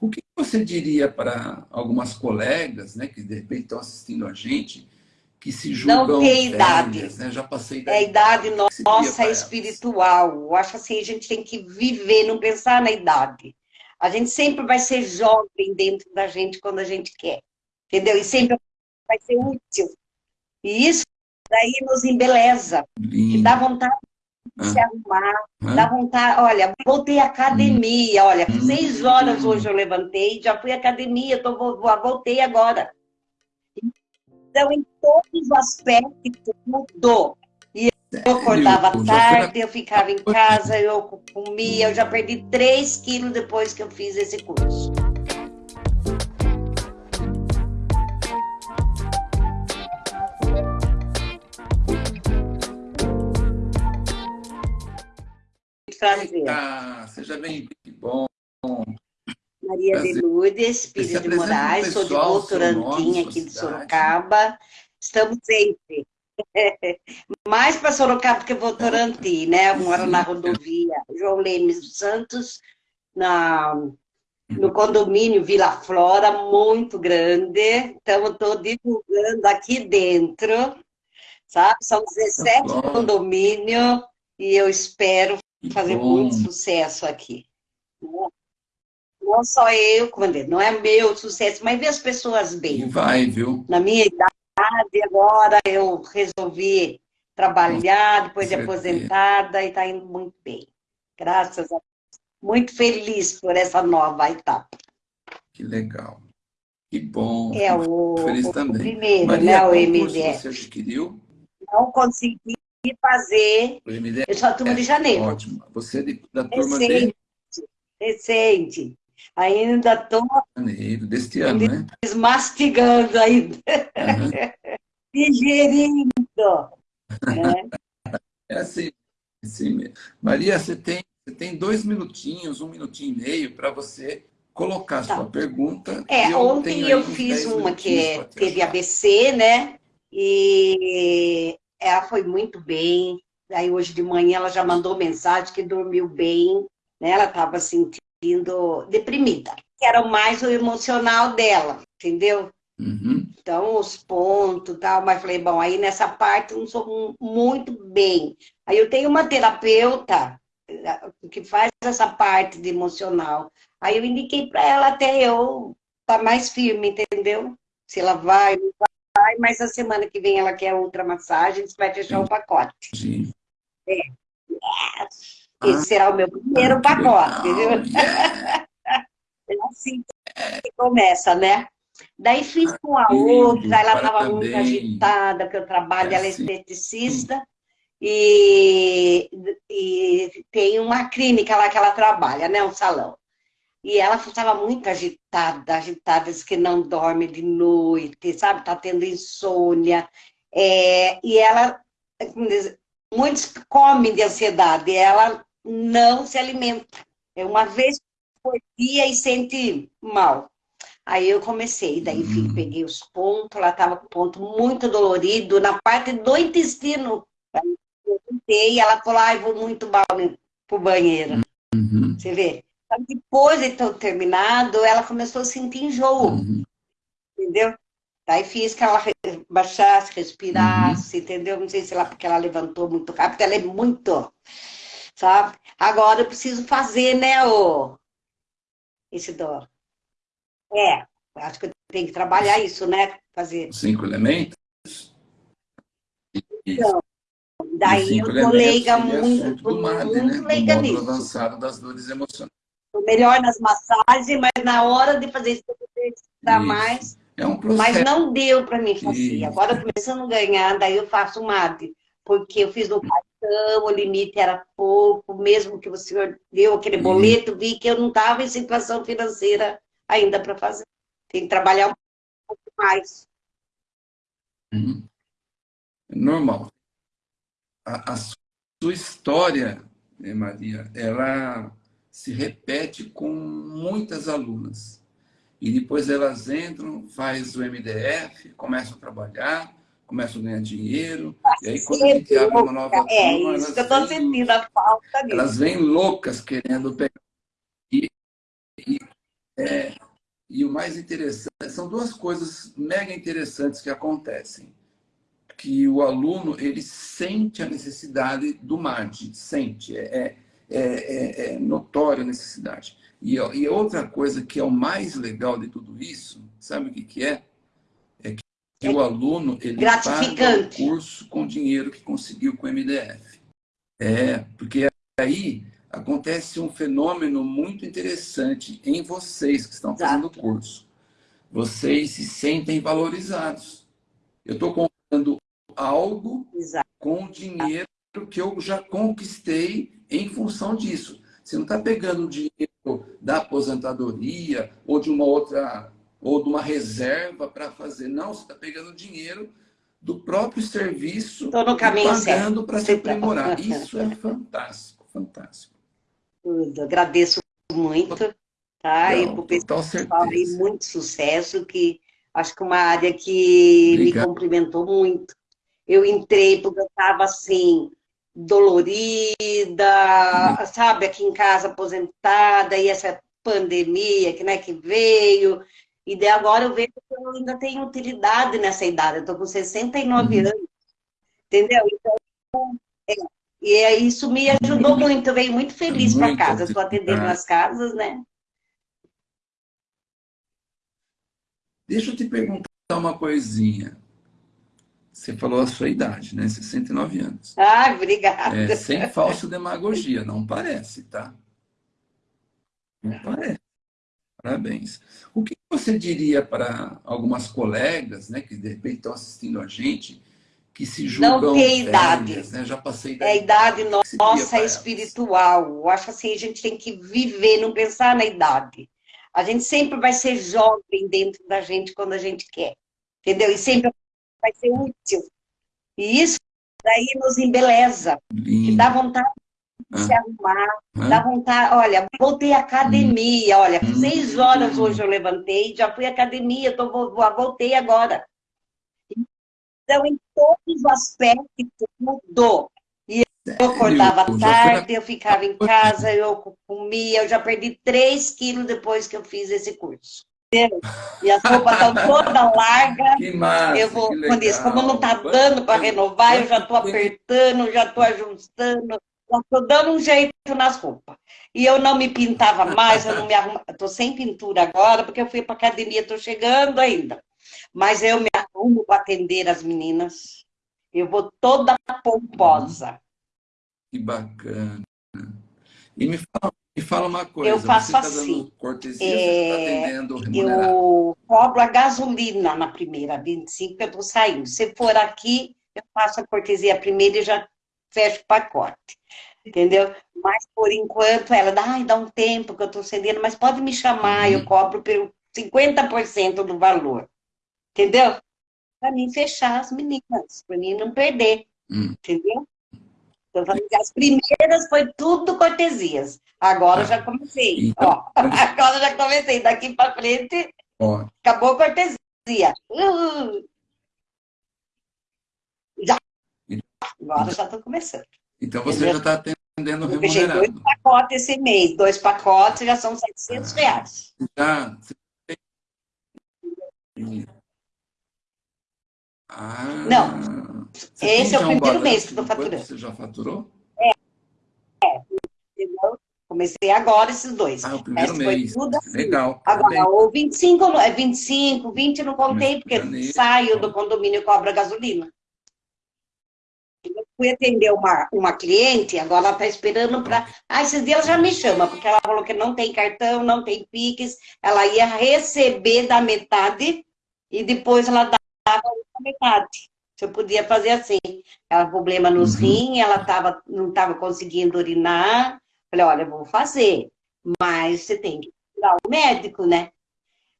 O que você diria para algumas colegas né, que de repente estão assistindo a gente, que se julgam Não tem idade. né? Já passei da É a idade nossa é espiritual. Eu acho assim, a gente tem que viver, não pensar na idade. A gente sempre vai ser jovem dentro da gente quando a gente quer. Entendeu? E sempre vai ser útil. E isso daí nos embeleza. Que dá vontade de se arrumar, dá vontade... Olha, voltei à academia, olha, Hum. seis horas hoje eu levantei, já fui à academia, tô, voltei agora. Então, em todos os aspectos, mudou. E eu acordava Eu tarde, eu ficava em casa, eu comia, eu já perdi 3 quilos depois que eu fiz esse curso. Prazer. Ah, seja bem que bom. Maria de Prazer. Lourdes, Se Pires de Moraes, sou de pessoal, seu nome, Votorantim, sua aqui de. Sorocaba. Estamos sempre. Mais para Sorocaba que Votorantim, né? Eu moro na rodovia João Lemes dos Santos, na, no condomínio Vila Flora, muito grande. Então, estou divulgando aqui dentro, sabe? São 17 Flora. condomínios e eu espero fazer bom. muito sucesso aqui. Não- só eu, não é meu sucesso, mas ver as pessoas E bem. vai, viu? Na minha idade, agora eu resolvi trabalhar depois de aposentada e está indo muito bem. Graças a Deus. Muito feliz por essa nova etapa. Que legal. Que bom. É o, Feliz o também. primeiro, Maria, né? O MDF. você adquiriu? Não consegui fazer, O MDF? eu sou a turma de janeiro. Ótimo. Você é de- da turma de Recente, recente. Ainda estou janeiro, deste ano, né? mastigando ainda, Aham. digerindo. né? É assim, assim mesmo. Maria, você tem, você tem dois minutinhos, um minutinho e meio para você colocar Tá. sua pergunta. É, eu ontem eu fiz 10 uma que é- teve ajudar. ABC, né? E ela foi muito bem. Aí hoje de manhã ela já mandou mensagem que dormiu bem, né? Ela estava sentindo deprimida. Era mais o emocional dela, entendeu? Uhum. Então, os pontos e tal, mas falei, bom, aí nessa parte eu não sou mu- muito bem. Aí eu tenho uma terapeuta eh, que faz essa parte de emocional. Aí eu indiquei para ela até eu estar mais firme, entendeu? Se ela vai, não vai, mas a semana que vem ela quer outra massagem, você vai fechar o pacote. Sim. Esse será o meu primeiro Ah, pacote, legal, viu? É assim que começa, né? Daí fiz com a outra, ela estava muito agitada, porque eu trabalho, É ela é assim. esteticista, e, e tem uma clínica lá que ela trabalha, né? Um salão. E ela estava muito agitada, agitada, diz que não dorme de noite, sabe? Está tendo insônia. É, e ela, muitos comem de ansiedade, e ela não se alimenta. É uma vez por dia e sente mal. Aí eu comecei, daí Hum. peguei os pontos, ela estava com ponto muito dolorido na parte do intestino. Eu tentei, ela falou, ai, vou muito mal pro banheiro. Uhum. Você vê? Depois de ter terminado, ela começou a sentir enjoo, Uhum. entendeu? Daí fiz que ela baixasse, respirasse, entendeu? Não sei se ela, porque ela levantou muito rápido, ela é muito, sabe? Agora eu preciso fazer, né, o... esse dó. É, acho que eu tenho que trabalhar isso, né? Fazer. Cinco elementos? Então, Daí eu tô leiga muito, MAD, muito né? Leiga nisso. avançado das dores emocionais. Melhor nas massagens, mas na hora de fazer isso, Isso. mais. É um Mas não deu para mim fazer. Isso. Agora, começando a ganhar, daí eu faço MAD. Porque eu fiz no cartão, o limite era pouco, mesmo que o senhor deu aquele Uhum. boleto, vi que eu não estava em situação financeira ainda para fazer. Tem que trabalhar um pouco mais. Uhum. Normal. A, a sua história, né, Maria, ela se repete com muitas alunas. E depois elas entram, faz o MDF, começam a trabalhar, começam a ganhar dinheiro. E aí quando a gente abre uma nova turma, É isso que eu estou sentindo a falta disso. elas vêm loucas querendo pegar. E, e é, e o mais interessante, são duas coisas mega interessantes que acontecem. Que o aluno, ele sente a necessidade do MAD, sente, é, é, é, é notória a necessidade. E, e outra coisa que é o mais legal de tudo isso, sabe o que, que é? É que é o aluno, ele paga o curso com o dinheiro que conseguiu com o MDF. É, porque aí acontece um fenômeno muito interessante em vocês que estão fazendo o curso. Vocês se sentem valorizados. Eu estou comprando algo Exato. com o dinheiro que eu já conquistei em função disso. Você não está pegando o dinheiro da aposentadoria ou de uma outra ou de uma reserva para fazer. Não, você está pegando dinheiro do próprio serviço no caminho pagando para se aprimorar. Isso é fantástico, fantástico. Tudo. Agradeço muito, tá? Não, e o pessoal aí, muito sucesso, que acho que uma área que Obrigado. me cumprimentou muito. Eu entrei porque eu estava assim, dolorida, sabe, aqui em casa aposentada, e essa pandemia que, né, que veio, e daí agora eu vejo que eu ainda tenho utilidade nessa idade, eu estou com 69 uhum. anos, entendeu? Então, é, e isso me ajudou muito, eu venho muito feliz para casa, estou atendendo nas casas, né? Deixa eu te perguntar uma coisinha. Você falou a sua idade, né? 69 anos. Ah, obrigada. É, sem falsa demagogia, não parece, tá? Não parece. Parabéns. O que você diria para algumas colegas, né, que de repente estão assistindo a gente, que se julgam Não tem idade. né? Já passei da É a idade nossa espiritual. Eu acho assim, a gente tem que viver, não pensar na idade. A gente sempre vai ser jovem dentro da gente quando a gente quer. Entendeu? E sempre vai ser útil. E isso daí nos embeleza. Que dá vontade de ah. se arrumar, ah. dá vontade. Olha, voltei à academia. Hum. Olha, hum. seis horas hoje eu levantei, já fui à academia, tô, voltei agora. Então, em todos os aspectos, mudou. E eu acordava tarde, eu ficava em casa, eu comia, eu já perdi 3 quilos depois que eu fiz esse curso. E as roupas estão todas largas. Que massa, eu vou, quando isso, como não está dando para renovar, eu já estou apertando, já estou ajustando, já estou dando um jeito nas roupas. E eu não me pintava mais, eu não me arrumava. Estou sem pintura agora, porque eu fui para academia, estou chegando ainda. Mas eu me arrumo para atender as meninas. Eu vou toda pomposa. Que bacana. E me fala, me fala uma coisa. Eu faço tá assim. cortesia, tá é, tá eu cobro a gasolina na primeira, 25, eu estou saindo. Se for aqui, eu faço a cortesia primeiro e já fecho o pacote. Entendeu? Mas, por enquanto, ela dá, Ai, dá um tempo que eu estou cedendo, mas pode me chamar, uhum. eu cobro pelo 50% do valor. Entendeu? Para mim fechar as meninas, para mim não perder. Hum. Entendeu? Então, as primeiras foi tudo cortesias. Agora ah. já comecei. Então, Ó, agora já comecei. Daqui para frente, ó. acabou a cortesia. Uh. Já. Agora já estou começando. Então você Entendeu? já está atendendo remunerado. Eu fechei dois pacotes esse mês. Dois pacotes já são 700 ah. reais. Já. Ah, não. Esse é o primeiro mês que estou faturando. Você já faturou? É. é. Comecei agora esses dois. Ah, o primeiro Esse mês. Assim. Legal. Agora, o 25, é 25, 20 não contei, porque janeiro. saio do condomínio e cobra gasolina. Eu fui atender uma, uma cliente, agora ela está esperando para... Ah, esses dias ela já me chama, porque ela falou que não tem cartão, não tem Pix, ela ia receber da metade e depois ela dava a metade. Se eu podia fazer assim. Ela problema nos uhum. rins, ela tava, não estava conseguindo urinar. Falei, olha, eu vou fazer, mas você tem que ir o médico, né?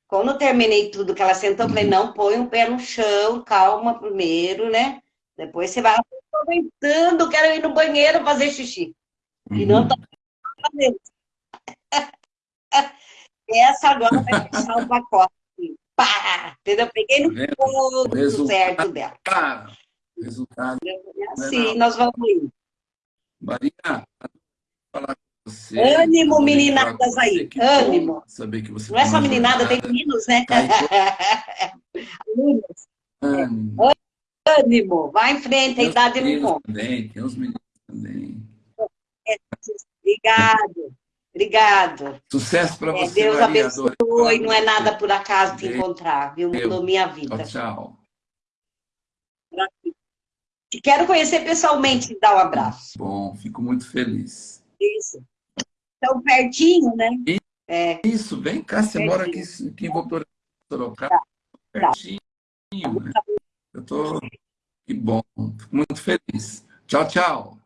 Quando eu terminei tudo que ela sentou, eu falei, uhum. não, põe um pé no chão, calma primeiro, né? Depois você vai aproveitando, quero ir no banheiro fazer xixi. Uhum. E não tô fazendo. Essa agora vai fechar o pacote pá! Entendeu? Peguei no tá ponto certo dela. Pá, resultado. É assim, nós vamos indo. Maria, falar com você. Ânimo, meninadas aí. Ânimo. Saber que você Não é só meninada, tem meninos, né? Alunos. Ânimo. Ânimo. Vai em frente, a idade não conta. Também, tem os meninos também. Obrigado. Obrigado. Sucesso para é, você, Deus Maria abençoe. Não é nada por acaso te encontrar, viu? Mudou minha vida. Tchau, tchau. Te quero conhecer pessoalmente e dar um abraço. Bom, fico muito feliz. Isso. Tão pertinho, né? É. Isso, vem cá, você pertinho. mora aqui, aqui em Sorocaba. Tá. Pertinho, né? Eu tô... Que bom, fico muito feliz. Tchau, tchau.